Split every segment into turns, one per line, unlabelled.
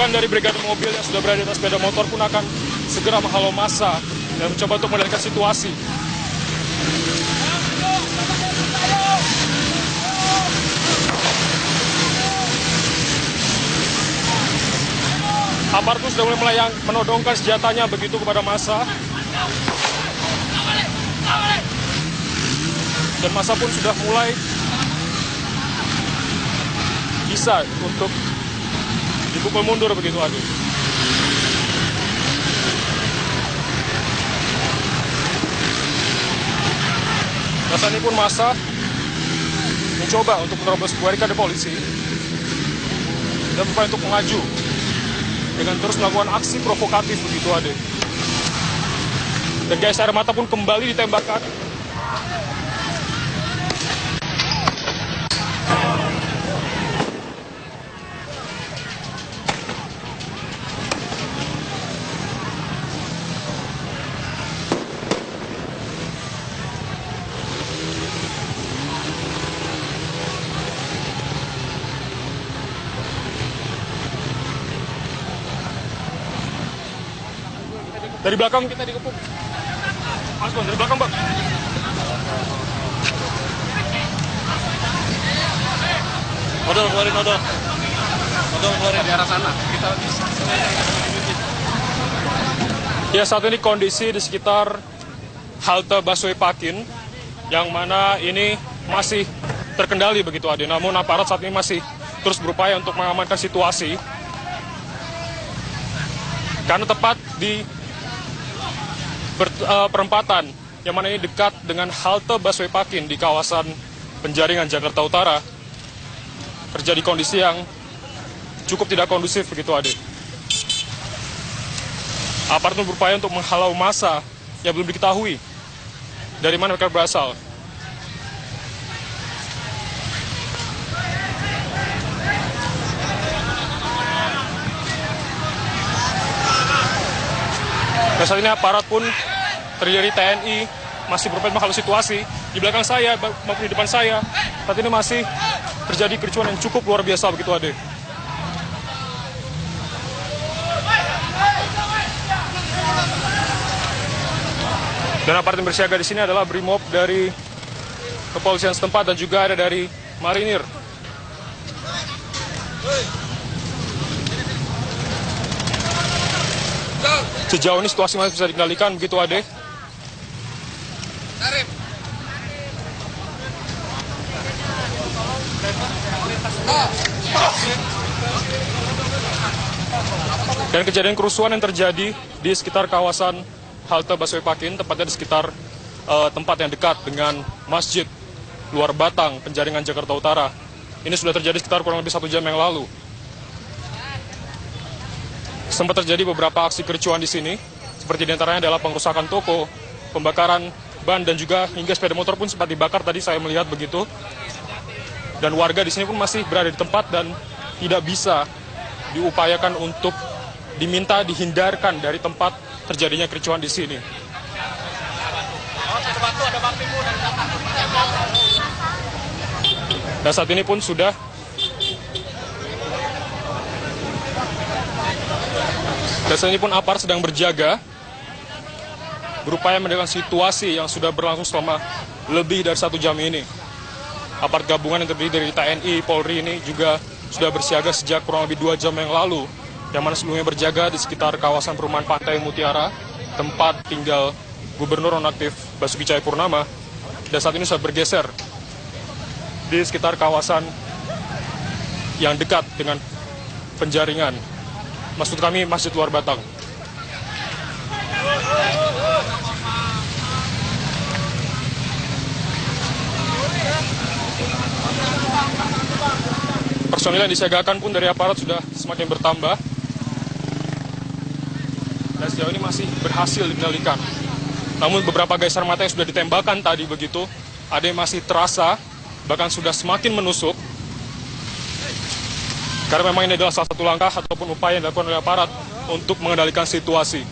Dari brigade mobil yang sudah berada di atas sepeda motor pun akan segera menghalau massa dan mencoba untuk mengendalikan situasi. Aparat pun sudah mulai melayang, menodongkan senjatanya begitu kepada massa. Dan massa pun sudah mulai bisa untuk dipukul mundur begitu. Nah, saat ini pun masa mencoba untuk menerobos barikade polisi dan berupaya untuk mengaju dengan terus melakukan aksi provokatif begitu Ade. Dan gas air mata pun kembali ditembakkan Dari belakang kita dikepung. Mas Bang, dari belakang bang.
Odol, keluarin odol. Odol, keluarin.
di arah sana. Kita bisa.
Ya saat ini kondisi di sekitar halte busway Pakin yang mana ini masih terkendali begitu Ade. Namun aparat saat ini masih terus berupaya untuk mengamankan situasi. Karena tepat di perempatan yang mana ini dekat dengan halte busway Pakin di kawasan Penjaringan Jakarta Utara terjadi kondisi yang cukup tidak kondusif begitu Ade. Aparat pun berupaya untuk menghalau massa yang belum diketahui dari mana mereka berasal. Dan saat ini aparat pun terdiri TNI masih berupaya menghalau situasi. Di belakang saya maupun di depan saya, saat ini masih terjadi kericuan yang cukup luar biasa begitu Ade. Dan aparat yang bersiaga di sini adalah BRIMOB dari kepolisian setempat dan juga ada dari marinir. Sejauh ini situasi masih bisa dikendalikan begitu Ade. Dan kejadian kerusuhan yang terjadi di sekitar kawasan halte busway Pakin, tepatnya di sekitar eh, tempat yang dekat dengan Masjid Luar Batang, Penjaringan Jakarta Utara. Ini sudah terjadi sekitar kurang lebih satu jam yang lalu. Sempat terjadi beberapa aksi kericuan di sini, seperti di antaranya adalah pengerusakan toko, pembakaran ban dan juga hingga sepeda motor pun sempat dibakar tadi saya melihat begitu. Dan warga di sini pun masih berada di tempat dan tidak bisa diupayakan untuk diminta dihindarkan dari tempat terjadinya kericuan di sini. Dan saat ini pun sudah dan saat ini pun aparat sedang berjaga berupaya mengendalikan situasi yang sudah berlangsung selama lebih dari satu jam ini. Aparat gabungan yang terdiri dari TNI, Polri ini juga sudah bersiaga sejak kurang lebih dua jam yang lalu yang mana sebelumnya berjaga di sekitar kawasan perumahan Pantai Mutiara, tempat tinggal Gubernur Nonaktif Basuki Cahayapurnama, dan saat ini sudah bergeser di sekitar kawasan yang dekat dengan penjaringan. Maksud kami Masjid Luar Batang. Personil yang disiagakan pun dari aparat sudah semakin bertambah dan sejauh ini masih berhasil dikendalikan. Namun beberapa geser mata yang sudah ditembakkan tadi begitu, ada yang masih terasa, bahkan sudah semakin menusuk. Karena memang ini adalah salah satu langkah ataupun upaya yang dilakukan oleh aparat untuk mengendalikan situasi.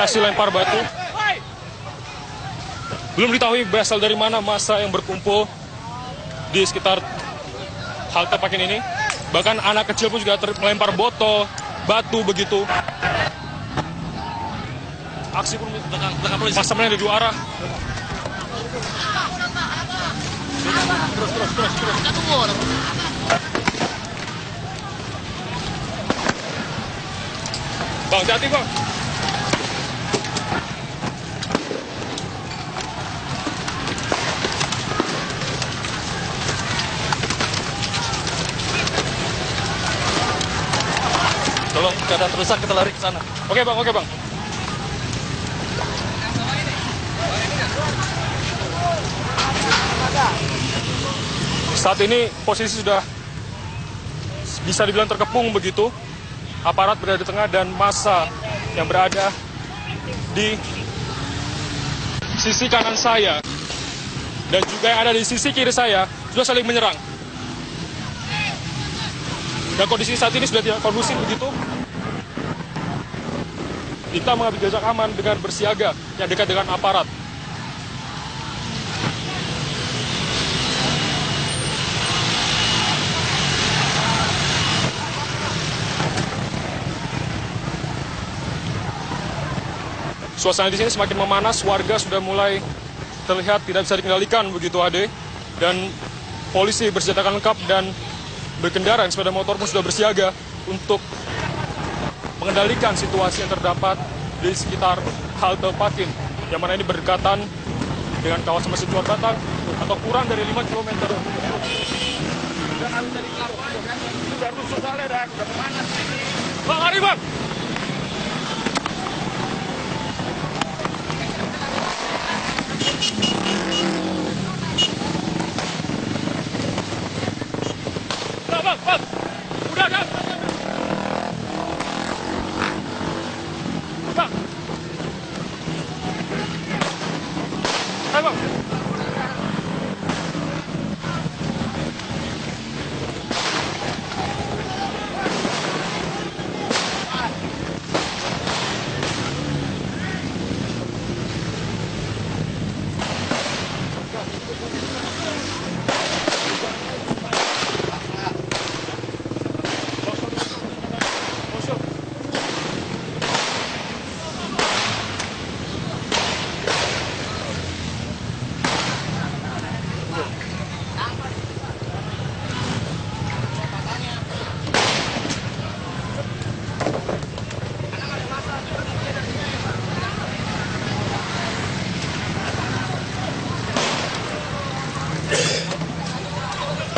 aksi lempar batu. Belum diketahui berasal dari mana masa yang berkumpul di sekitar halte Pakin ini. Bahkan anak kecil pun juga ter- melempar botol, batu begitu. Aksi pun
Belakang, belakang polisi.
pasamannya ada dua arah. Bang, hati bang.
Keadaan rusak kita lari ke sana.
Oke bang, oke bang. Saat ini posisi sudah bisa dibilang terkepung begitu. Aparat berada di tengah dan massa yang berada di sisi kanan saya dan juga yang ada di sisi kiri saya sudah saling menyerang. Dan kondisi saat ini sudah tidak kondusif begitu. Kita mengambil jarak aman dengan bersiaga yang dekat dengan aparat. Suasana di sini semakin memanas, warga sudah mulai terlihat tidak bisa dikendalikan begitu Ade. Dan polisi bersenjatakan lengkap dan berkendara sepeda motor pun sudah bersiaga untuk mengendalikan situasi yang terdapat di sekitar halte Pakin yang mana ini berdekatan dengan kawasan Masjid Luar Batang atau kurang dari 5 km.